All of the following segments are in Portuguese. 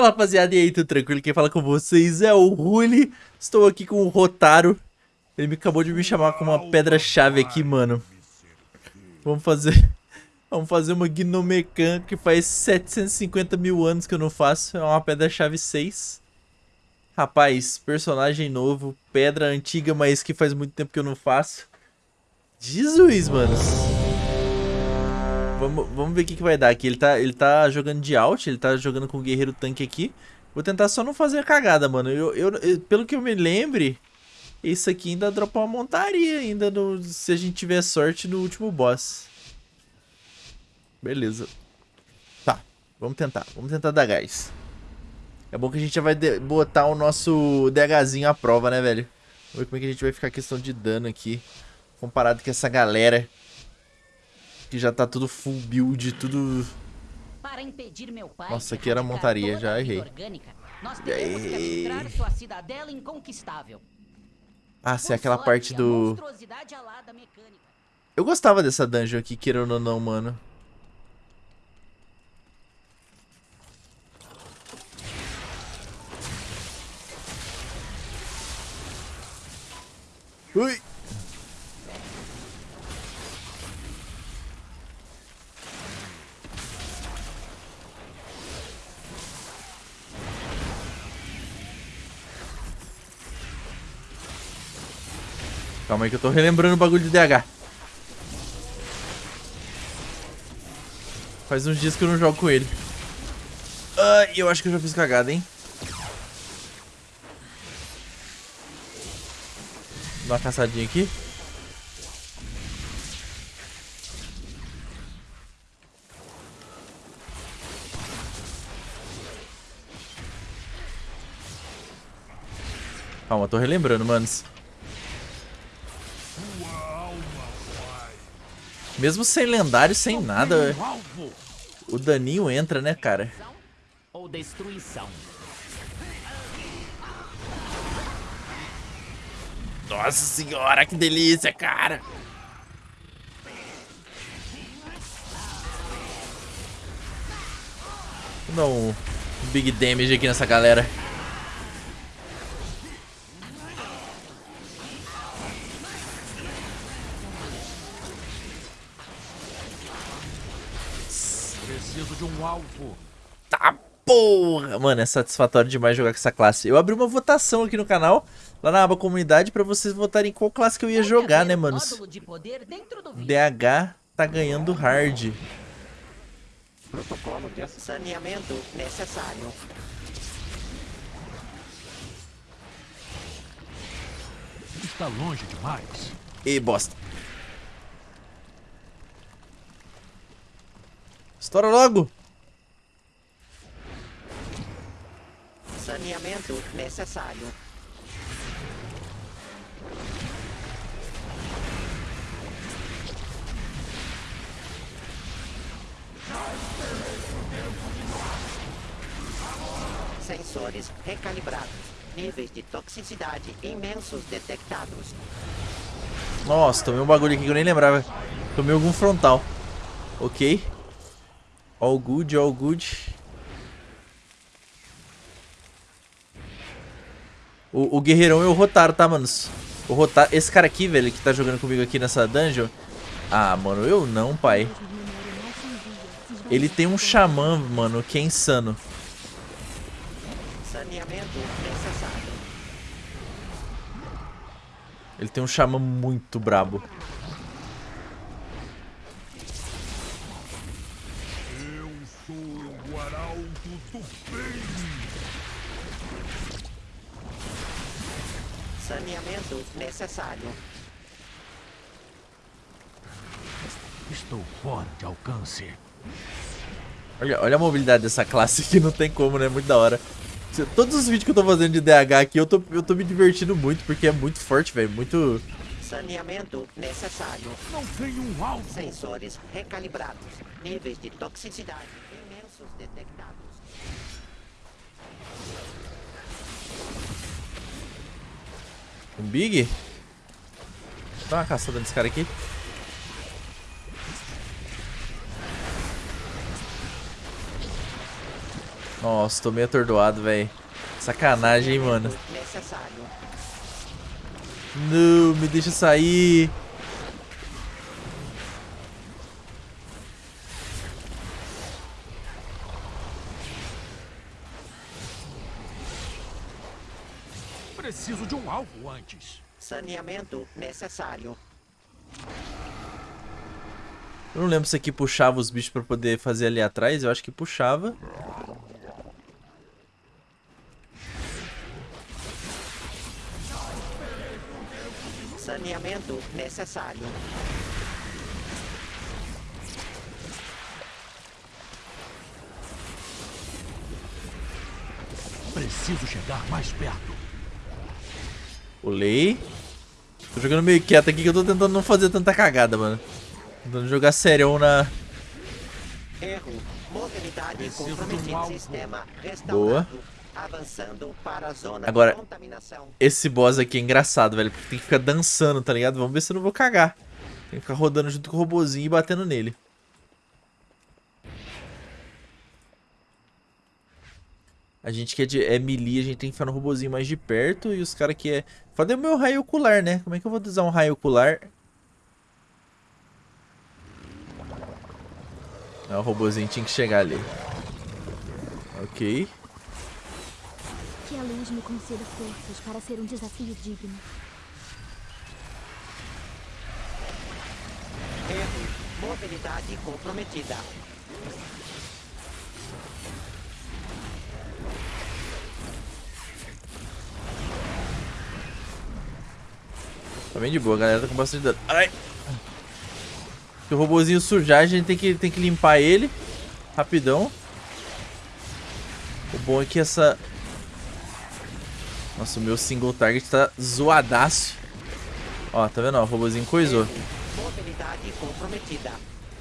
Fala rapaziada, e aí, tudo tranquilo? Quem fala com vocês é o Ruli. Estou aqui com o Rotaro. Ele acabou de me chamar com uma pedra-chave aqui, mano. Vamos fazer... Vamos fazer uma Gnomecan que faz 750 mil anos que eu não faço. É uma pedra-chave 6. Rapaz, personagem novo, pedra antiga, mas que faz muito tempo que eu não faço. Jesus, mano. Vamos, vamos ver o que, que vai dar aqui. Ele tá, ele tá jogando de alt, ele tá jogando com o guerreiro tanque aqui. Vou tentar só não fazer a cagada, mano. Eu, eu, eu, pelo que eu me lembre, isso aqui ainda dropa uma montaria ainda no, se a gente tiver sorte no último boss. Beleza. Tá, vamos tentar. Vamos tentar dar gás. É bom que a gente já vai botar o nosso DHzinho à prova, né, velho? Vamos ver como é que a gente vai ficar a questão de dano aqui. Comparado com essa galera que já tá tudo full build, tudo... Nossa, aqui era montaria, já errei. Ah, se é aquela parte do... Eu gostava dessa dungeon aqui, querendo ou não, mano. Ui! Calma aí que eu tô relembrando o bagulho de DH. Faz uns dias que eu não jogo com ele. Ai, eu acho que eu já fiz cagada, hein? Dá uma caçadinha aqui. Calma, tô relembrando, manos. Mesmo sem lendário, sem nada, o daninho entra, né, cara? Ou destruição. Nossa senhora, que delícia, cara! Vou dar um big damage aqui nessa galera. Preciso de um alvo. Tá porra! Mano, é satisfatório demais jogar com essa classe. Eu abri uma votação aqui no canal, lá na aba comunidade, pra vocês votarem qual classe que eu ia jogar, né, manos? DH tá ganhando hard. Protocolo de saneamento necessário. Está longe demais. E bosta. Estoura logo! Saneamento necessário. Sensores recalibrados. Níveis de toxicidade imensos detectados. Nossa, tomei um bagulho aqui que eu nem lembrava. Tomei algum frontal. Ok. All good, all good. O, o guerreirão é o Rotaro, tá, manos? O Rotaro... Esse cara aqui, velho, que tá jogando comigo aqui nessa dungeon... Ah, mano, eu não, pai. Ele tem um xamã, mano, que é insano. Ele tem um xamã muito brabo. Saneamento necessário. Estou fora de alcance. Olha, olha a mobilidade dessa classe aqui, não tem como, né? Muito da hora. Todos os vídeos que eu tô fazendo de DH aqui, eu tô, eu tô me divertindo muito, porque é muito forte, velho. Muito... Saneamento necessário. Não tenho um alvo. Sensores recalibrados. Níveis de toxicidade imensos detectados. Um Big? Dá uma caçada nesse cara aqui. Nossa, tô meio atordoado, velho. Sacanagem, hein, mano. Não, me deixa sair. Preciso de um alvo antes. Saneamento necessário. Eu não lembro se aqui puxava os bichos pra poder fazer ali atrás. Eu acho que puxava. Saneamento necessário. Preciso chegar mais perto. Pulei. Tô jogando meio quieto aqui que eu tô tentando não fazer tanta cagada, mano. Tentando jogar serião na... Erro. Comprometida. Sistema. Boa. Avançando para a zona Agora-. Esse boss aqui é engraçado, velho. Porque tem que ficar dançando, tá ligado? Vamos ver se eu não vou cagar. Tem que ficar rodando junto com o robozinho e batendo nele. A gente que é, de, é melee, a gente tem que ficar no robozinho mais de perto. E os caras que é... É o meu raio ocular, né? Como é que eu vou usar um raio ocular? Ah, o robozinho tinha que chegar ali. Ok. Que a luz me conceda forças para ser um desafio digno. Erro. Mobilidade comprometida. Tá bem de boa, a galera tá com bastante dano. Ai! Se o robozinho sujar, a gente tem que, tem que limpar ele. Rapidão. O bom é que essa... Nossa, o meu single target tá zoadaço. Ó, tá vendo? Ó, o robozinho coisou.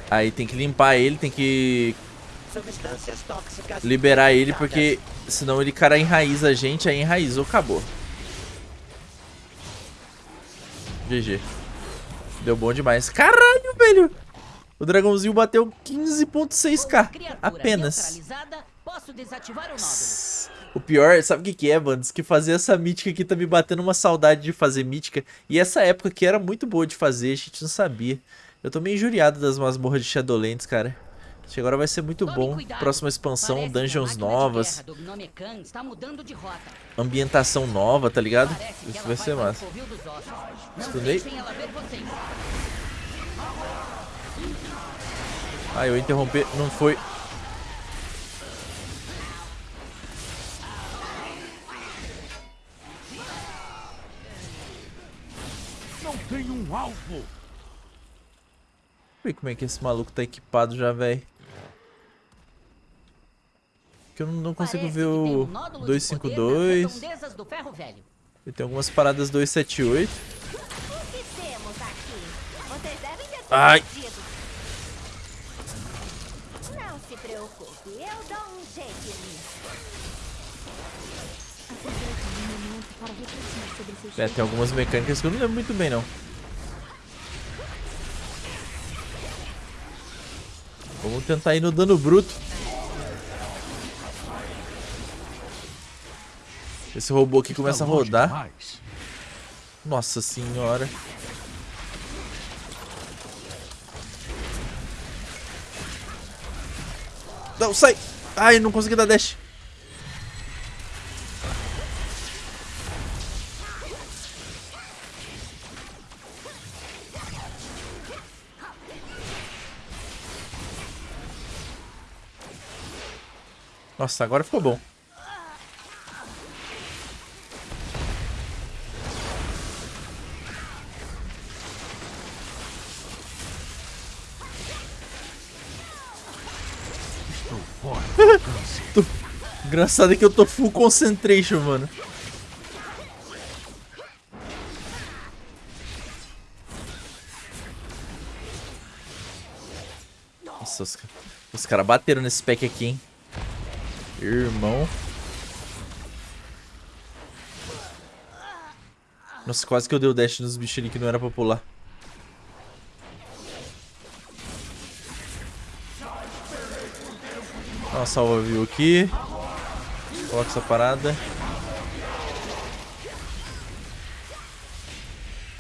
Aí tem que limpar ele, tem que liberar ele, porque senão ele cara enraiza a gente, aí enraizou, acabou. GG. Deu bom demais. Caralho, velho! O dragãozinho bateu 15.6k. Criatura Apenas. o pior, sabe o que, que é, mano? Diz que fazer essa mítica aqui tá me batendo uma saudade de fazer mítica. E essa época que era muito boa de fazer, a gente não sabia. Eu tô meio injuriado das masmorras de Shadowlands, cara. Acho que agora vai ser muito Tome bom. cuidado. Próxima expansão, Parece dungeons novas, guerra do Gnome Khan está mudando de rota. ambientação nova, tá ligado? Parece Isso vai ser massa. Estudei. Ah, eu interromper, não foi. Não tenho um alvo. Deixa eu ver como é que esse maluco tá equipado já, velho. Que eu não, consigo Parece ver o um nódulo de poder 252. nas redondezas do ferro velho. E tem algumas paradas 278. O que temos aqui? Vocês devem ter Ai. Não se preocupe, eu dou um jeito nisso. É, tem algumas mecânicas que eu não lembro muito bem, não. Vamos tentar ir no dano bruto. Esse robô aqui começa a rodar. Nossa senhora. Não, sai! Ai, não consegui dar dash. Nossa, agora ficou bom. Alcance. Engraçado é que eu tô full concentration, mano. Nossa, os, os caras bateram nesse pack aqui, hein? Irmão. Nossa, quase que eu dei o dash nos bichos ali que não era pra pular. Dá uma salva view aqui. Coloca essa parada.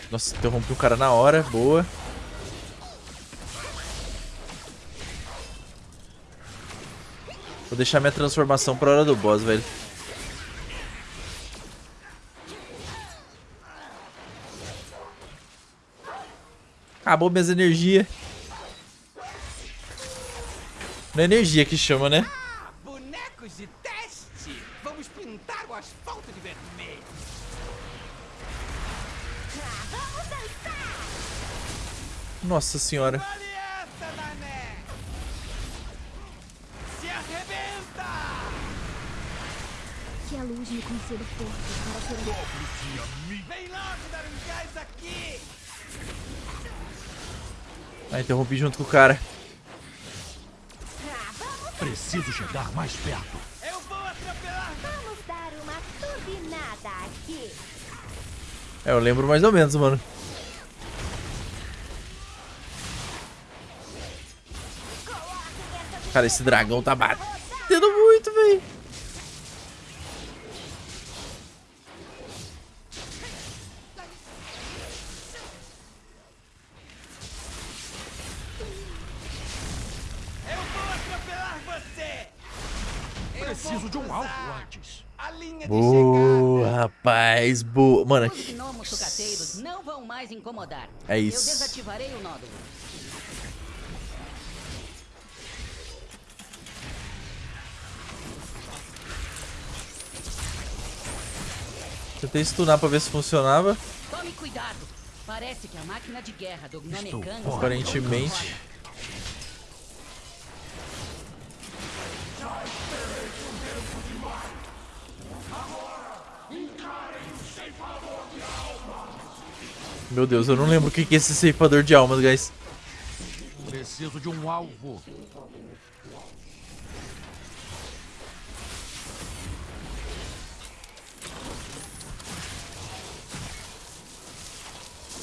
Nossa, interrompi o cara na hora. Boa. Vou deixar minha transformação pra hora do boss, velho. Acabou minhas energias. É energia que chama, né? Bonecos de teste! Vamos pintar o asfalto de vermelho! Nossa senhora. Olha essa, Nané! Se arrebenta! Que a luz me conceda forças para ser um Vem logo dar um gás aqui! Ah, interrompi junto com o cara. Preciso chegar mais perto. Eu vou atropelar! Vamos dar uma turbinada aqui. É, eu lembro mais ou menos, mano. Cara, esse dragão tá batendo rapaz. Boa. Mano, mais incomodar. É isso. Eu desativarei o nódulo. tentei stunar pra ver se funcionava. Tome Meu Deus, eu não lembro o que é esse ceifador de almas, guys. Preciso de um alvo.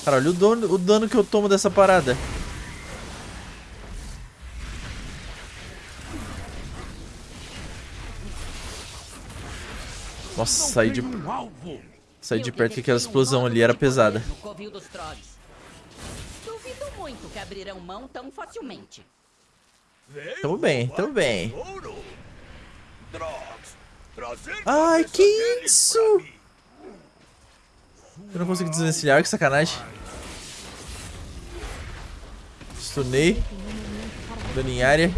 Cara, olha o dano, o dano que eu tomo dessa parada. Nossa, saí de, um alvo. Saí de perto que aquela um explosão ali era pesada. Duvido muito que abrirão mão tão facilmente. Tamo bem, tamo bem. Ai, que isso? Eu não consigo desvencilhar, que sacanagem. Stunei. Dano em área.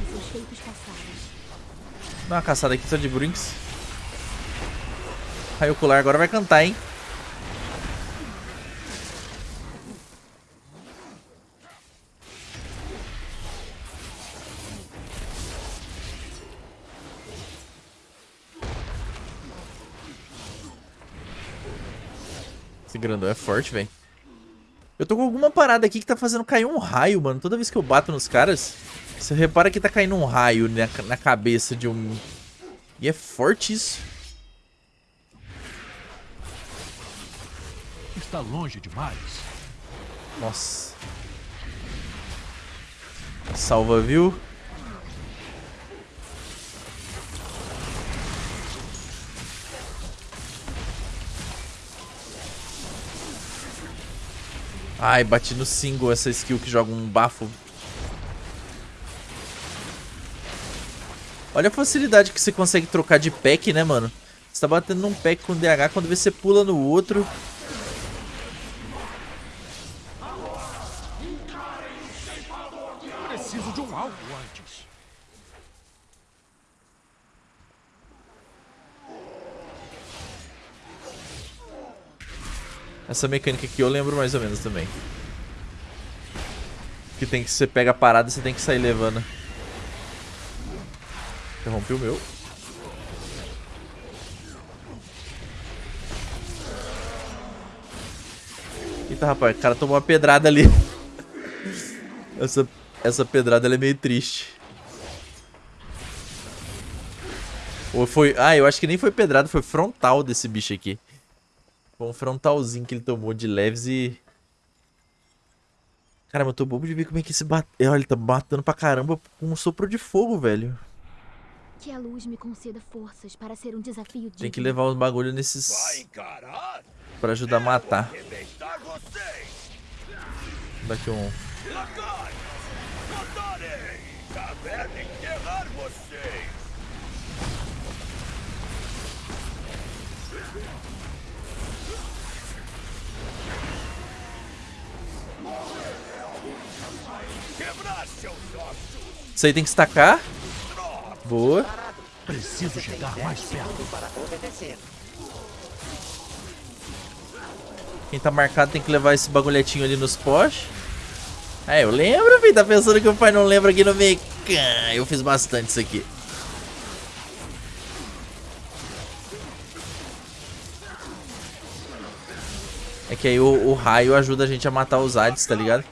Dá uma caçada aqui só de brinks. Raio ocular agora vai cantar, hein? Esse grandão é forte, velho. Eu tô com alguma parada aqui que tá fazendo cair um raio, mano. Toda vez que eu bato nos caras, você repara que tá caindo um raio na, na cabeça de um... E é forte isso. Está longe demais. Nossa. Salva, viu? Ai, bati no single essa skill que joga um bafo. Olha a facilidade que você consegue trocar de pack, né, mano? Você tá batendo num pack com DH, quando você pula no outro... Preciso de um alvo antes. Essa mecânica aqui eu lembro mais ou menos também. Que tem que você pega a parada e você tem que sair levando. Interrompi o meu. Eita, rapaz, o cara tomou uma pedrada ali. Essa, essa pedrada é meio triste. Ou foi... Ah, eu acho que nem foi pedrada, foi frontal desse bicho aqui. Foi um frontalzinho que ele tomou de leves e... Caramba, eu tô bobo de ver como é que esse bate... Olha, ele tá batendo pra caramba com um sopro de fogo, velho. Que a luz me conceda forças para ser um desafio digno. Tem que levar os bagulho nesses... Vai encarar? Pra ajudar a matar. Arrebentar vocês! Daqui um... Enterrar vocês! Isso aí tem que estacar. Boa. Preciso chegar mais perto. Quem tá marcado tem que levar esse bagulhetinho ali nos postes. É, eu lembro, filho. Tá pensando que o pai não lembra aqui no Mecan. Eu fiz bastante isso aqui. É que aí o, o raio ajuda a gente a matar os Hades, tá ligado?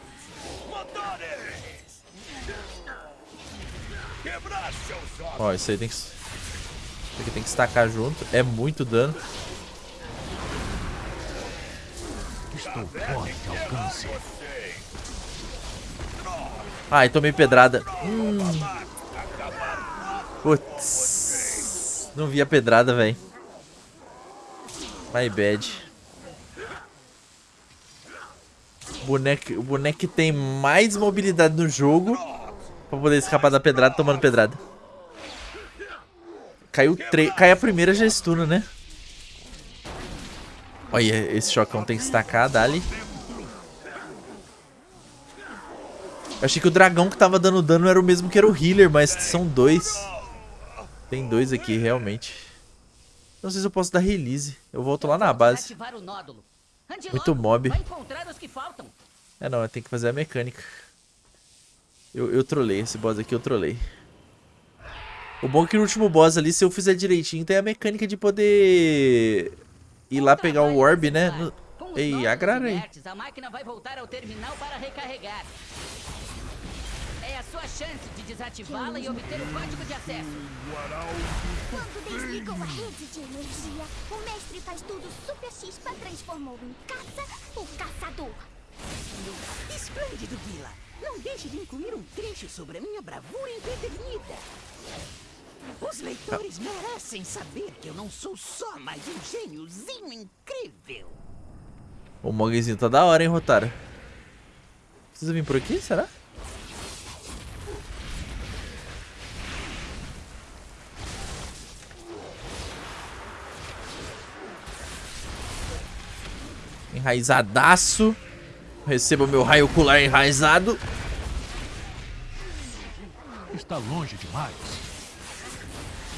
Ó, isso aí tem que... Isso aqui tem que estacar junto. É muito dano. Estou fora de alcance. Ai, tomei pedrada. Hum. Putz. Não vi a pedrada, velho. My bad. O boneco, o boneco que tem mais mobilidade no jogo pra poder escapar da pedrada tomando pedrada. Caiu tre... Cai a primeira já estuna, né? Olha, esse chocão tem que estacar, dali. Eu achei que o dragão que tava dando dano era o mesmo que era o healer, mas são dois. Tem dois aqui, realmente. Não sei se eu posso dar release. Eu volto lá na base. Ativar o nódulo. Muito mob. É não, tem que fazer a mecânica. Eu, eu trolei, esse boss aqui eu trolei. O bom é que no último boss ali, se eu fizer direitinho, tem a mecânica de poder ir lá pegar o orb, né? No... Ei, aí. A máquina vai voltar ao terminal para recarregar. Chance de desativá-la e obter o código de acesso. Quando desligam a rede de energia, o mestre faz tudo Super X transformou em caça o caçador. Esplêndido, Vila. Não deixe de incluir um trecho sobre a minha bravura empedernida. Os leitores merecem saber que eu não sou só mais um gêniozinho incrível. O Mogzinho tá da hora, hein, Rotaro? Precisa vir por aqui, será? Enraizadaço. Receba o meu raio ocular enraizado. Está longe demais.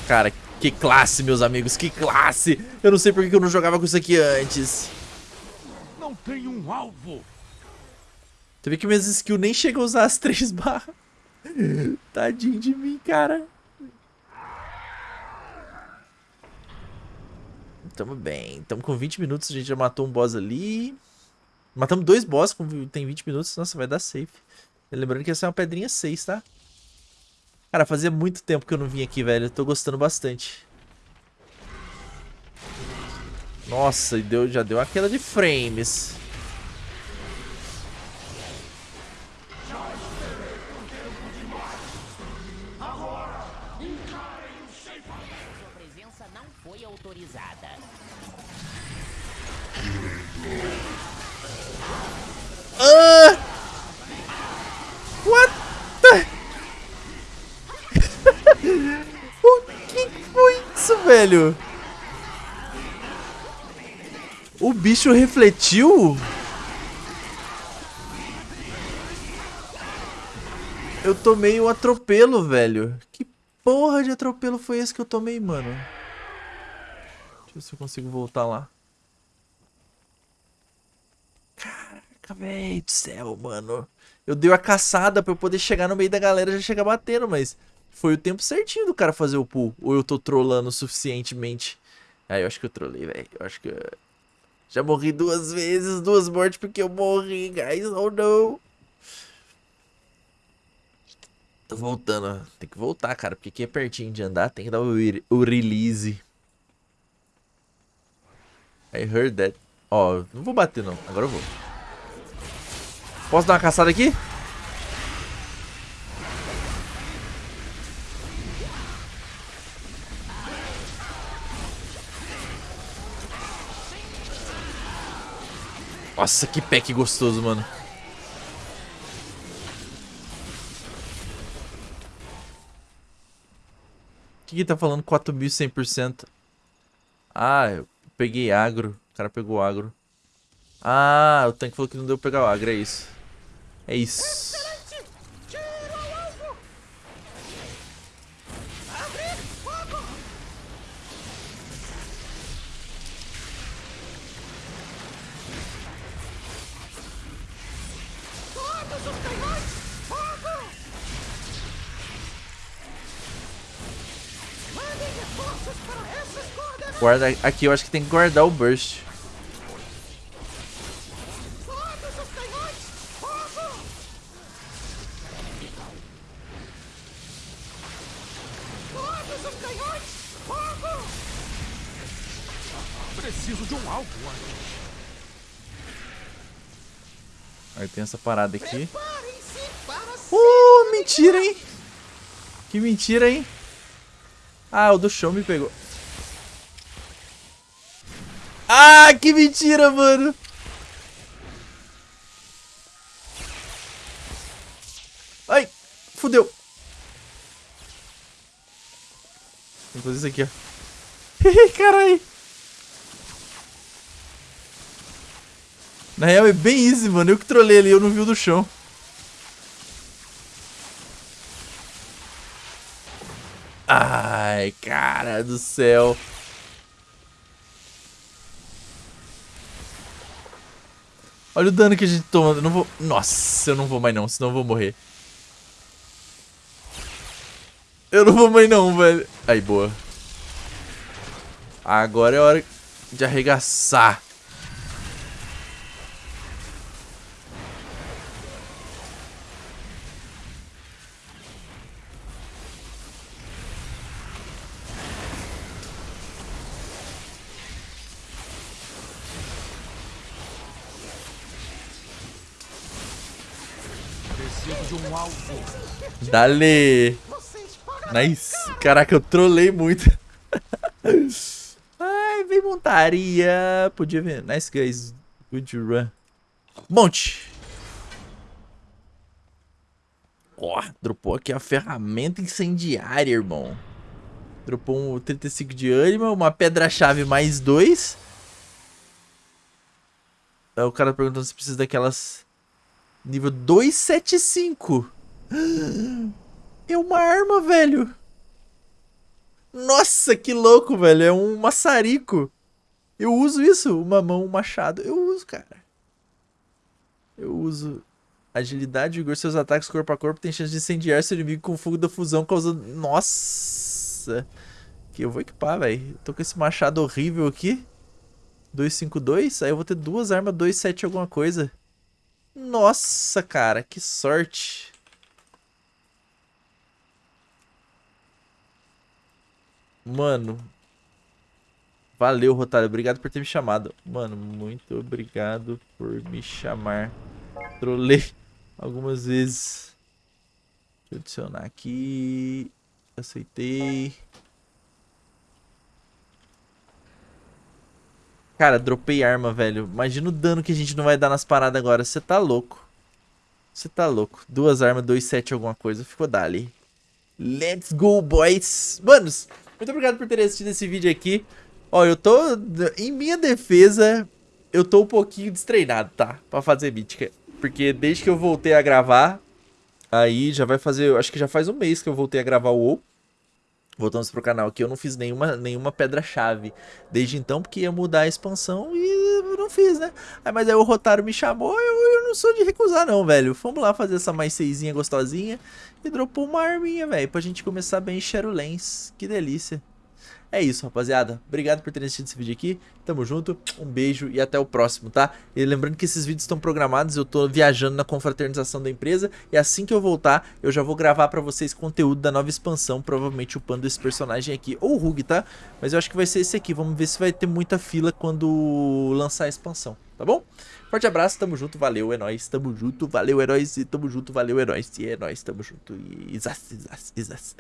Cara, que classe, meus amigos, que classe. Eu não sei por que eu não jogava com isso aqui antes. Não tem um alvo. Tu vê que minhas skills nem chegam a usar as três barras. Tadinho de mim, cara. Tamo bem. Tamo com 20 minutos. A gente já matou um boss ali. Matamos dois boss. Tem 20 minutos. Nossa, vai dar safe. Lembrando que essa é uma pedrinha 6, tá? Cara, fazia muito tempo que eu não vim aqui, velho. Eu tô gostando bastante. Nossa, deu, já deu aquela de frames. Foi autorizada. Ah! What the... o que foi isso, velho? O bicho refletiu? Eu tomei um atropelo, velho. Que porra de atropelo foi esse que eu tomei, mano? Deixa eu ver se eu consigo voltar lá. Caraca, velho do céu, mano. Eu dei a caçada pra eu poder chegar no meio da galera e já chegar batendo, mas foi o tempo certinho do cara fazer o pull. Ou eu tô trolando suficientemente. Ah, eu acho que eu trolei, velho. Eu acho que... Já morri duas vezes, duas mortes porque eu morri, guys. Oh, não. Tô voltando. Tem que voltar, cara, porque aqui é pertinho de andar. Tem que dar o, o release. I heard that. Ó, não vou bater não. Agora eu vou. Posso dar uma caçada aqui? Nossa, que pack gostoso, mano. O que que tá falando 4100%? Ah, eu peguei agro. O cara pegou agro. Ah, o tanque falou que não deu pra pegar o agro, é isso. É isso. Guarda aqui, eu acho que tem que guardar o burst. Preciso de um alvo. Aí tem essa parada aqui. Uh, mentira, hein? Que mentira, hein? Ah, o do chão me pegou. Ah, que mentira, mano. Ai, fudeu. Vou fazer isso aqui, ó. Caralho. Na real é bem easy, mano. Eu que trolei ali, eu não vi o do chão. Ai, cara do céu. Olha o dano que a gente toma. Eu não vou. Nossa, eu não vou mais não, senão eu vou morrer. Eu não vou mais não, velho. Aí, boa. Agora é hora de arregaçar. Preciso de um alvo. Dale. Nice. Caraca, eu trolei muito. Ai, vem montaria. Podia ver. Nice, guys. Good run. Monte. Ó, dropou aqui a ferramenta incendiária, irmão. Dropou um 35 de ânima, uma pedra-chave mais dois. O cara perguntando se precisa daquelas... Nível 275. É uma arma, velho. Nossa, que louco, velho. É um maçarico. Eu uso isso. Uma mão, um machado. Eu uso, cara. Eu uso. Agilidade, vigor, seus ataques corpo a corpo tem chance de incendiar seu inimigo com fogo da fusão, causando... Nossa. Que eu vou equipar, velho. Tô com esse machado horrível aqui. 252. Aí eu vou ter duas armas 27 alguma coisa. Nossa, cara. Que sorte. Mano. Valeu, Rotário. Obrigado por ter me chamado. Mano, muito obrigado por me chamar. Trolei algumas vezes. Deixa eu adicionar aqui. Aceitei. Cara, dropei arma, velho. Imagina o dano que a gente não vai dar nas paradas agora. Você tá louco. Você tá louco. Duas armas, dois sete alguma coisa. Ficou dali. Let's go, boys. Manos, muito obrigado por terem assistido esse vídeo aqui. Ó, eu tô... Em minha defesa, eu tô um pouquinho destreinado, tá? Pra fazer mítica. Porque desde que eu voltei a gravar, aí já vai fazer... Acho que já faz um mês que eu voltei a gravar o WoW. Voltamos pro canal aqui, eu não fiz nenhuma, nenhuma pedra-chave desde então, porque ia mudar a expansão e não fiz, né? Aí, mas aí o Rotaro me chamou, eu não sou de recusar não, velho. Vamos lá fazer essa mais seisinha gostosinha e dropou uma arminha, velho, pra gente começar bem Shadowlands. Que delícia. É isso, rapaziada. Obrigado por terem assistido esse vídeo aqui. Tamo junto, um beijo e até o próximo, tá? E lembrando que esses vídeos estão programados, eu tô viajando na confraternização da empresa e assim que eu voltar, eu já vou gravar pra vocês conteúdo da nova expansão, provavelmente upando esse personagem aqui, ou o Rug, tá? Mas eu acho que vai ser esse aqui, vamos ver se vai ter muita fila quando lançar a expansão, tá bom? Forte abraço, tamo junto, valeu, é nóis, tamo junto, valeu, é nóis, e tamo junto, valeu, é nóis, e é nóis, tamo junto, e... Isas, isas, isas.